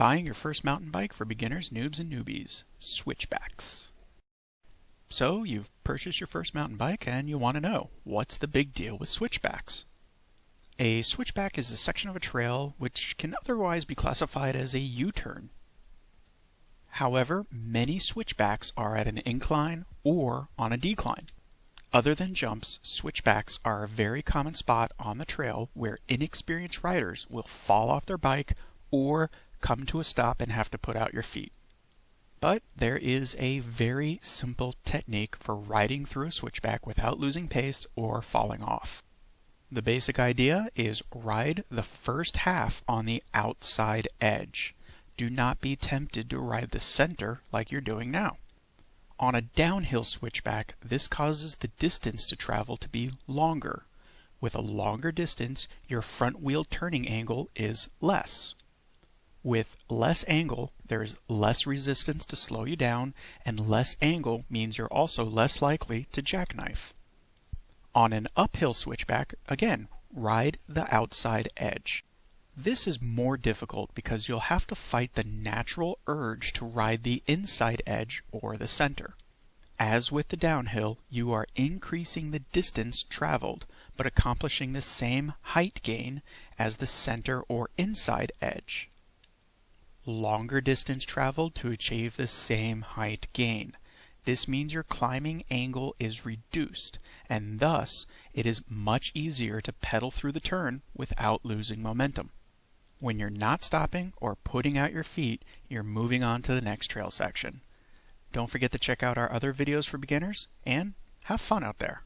Buying your first mountain bike for beginners, noobs, and newbies. Switchbacks. So, you've purchased your first mountain bike and you want to know, what's the big deal with switchbacks? A switchback is a section of a trail which can otherwise be classified as a U-turn. However, many switchbacks are at an incline or on a decline. Other than jumps, switchbacks are a very common spot on the trail where inexperienced riders will fall off their bike or come to a stop and have to put out your feet. But there is a very simple technique for riding through a switchback without losing pace or falling off. The basic idea is ride the first half on the outside edge. Do not be tempted to ride the center like you're doing now. On a downhill switchback, this causes the distance to travel to be longer. With a longer distance, your front wheel turning angle is less. With less angle, there's less resistance to slow you down, and less angle means you're also less likely to jackknife. On an uphill switchback, again, ride the outside edge. This is more difficult because you'll have to fight the natural urge to ride the inside edge or the center. As with the downhill, you are increasing the distance traveled, but accomplishing the same height gain as the center or inside edge longer distance traveled to achieve the same height gain. This means your climbing angle is reduced, and thus it is much easier to pedal through the turn without losing momentum. When you're not stopping or putting out your feet, you're moving on to the next trail section. Don't forget to check out our other videos for beginners, and have fun out there.